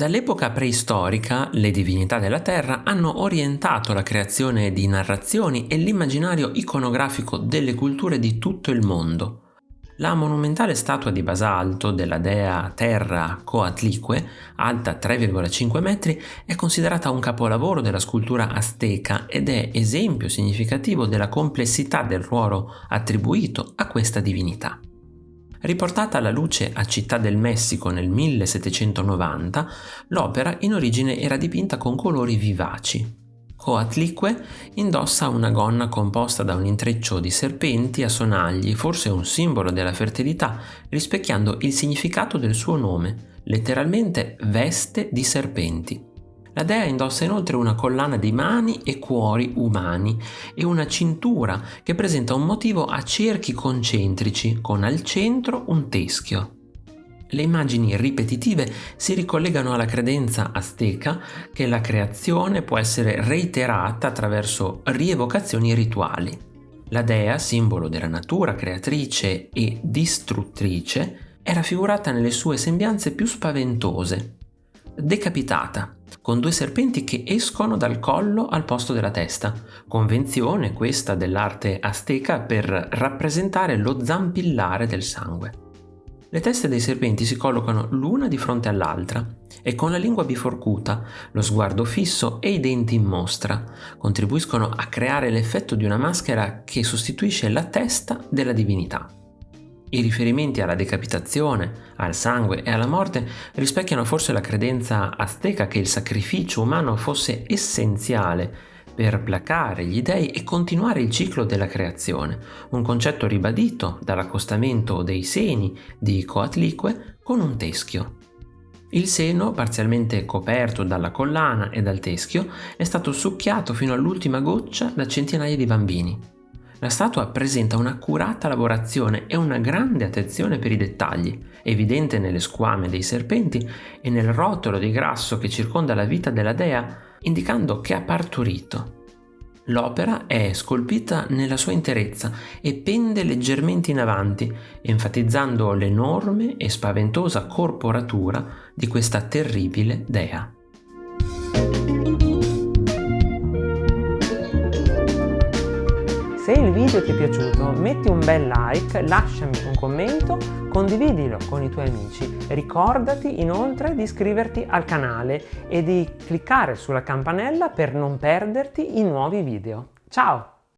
Dall'epoca preistorica le divinità della terra hanno orientato la creazione di narrazioni e l'immaginario iconografico delle culture di tutto il mondo. La monumentale statua di basalto della dea Terra Coatlicue, alta 3,5 metri, è considerata un capolavoro della scultura azteca ed è esempio significativo della complessità del ruolo attribuito a questa divinità. Riportata alla luce a Città del Messico nel 1790, l'opera in origine era dipinta con colori vivaci. Coatlicue indossa una gonna composta da un intreccio di serpenti a sonagli, forse un simbolo della fertilità, rispecchiando il significato del suo nome, letteralmente veste di serpenti. La dea indossa inoltre una collana di mani e cuori umani e una cintura che presenta un motivo a cerchi concentrici con al centro un teschio. Le immagini ripetitive si ricollegano alla credenza azteca che la creazione può essere reiterata attraverso rievocazioni rituali. La dea, simbolo della natura creatrice e distruttrice, è raffigurata nelle sue sembianze più spaventose, decapitata, con due serpenti che escono dal collo al posto della testa, convenzione questa dell'arte azteca per rappresentare lo zampillare del sangue. Le teste dei serpenti si collocano l'una di fronte all'altra e con la lingua biforcuta, lo sguardo fisso e i denti in mostra contribuiscono a creare l'effetto di una maschera che sostituisce la testa della divinità. I riferimenti alla decapitazione, al sangue e alla morte rispecchiano forse la credenza azteca che il sacrificio umano fosse essenziale per placare gli dei e continuare il ciclo della creazione, un concetto ribadito dall'accostamento dei seni di Coatlicue con un teschio. Il seno, parzialmente coperto dalla collana e dal teschio, è stato succhiato fino all'ultima goccia da centinaia di bambini. La statua presenta un'accurata lavorazione e una grande attenzione per i dettagli, evidente nelle squame dei serpenti e nel rotolo di grasso che circonda la vita della dea, indicando che ha partorito. L'opera è scolpita nella sua interezza e pende leggermente in avanti, enfatizzando l'enorme e spaventosa corporatura di questa terribile dea. Se il video ti è piaciuto metti un bel like, lasciami un commento, condividilo con i tuoi amici. Ricordati inoltre di iscriverti al canale e di cliccare sulla campanella per non perderti i nuovi video. Ciao!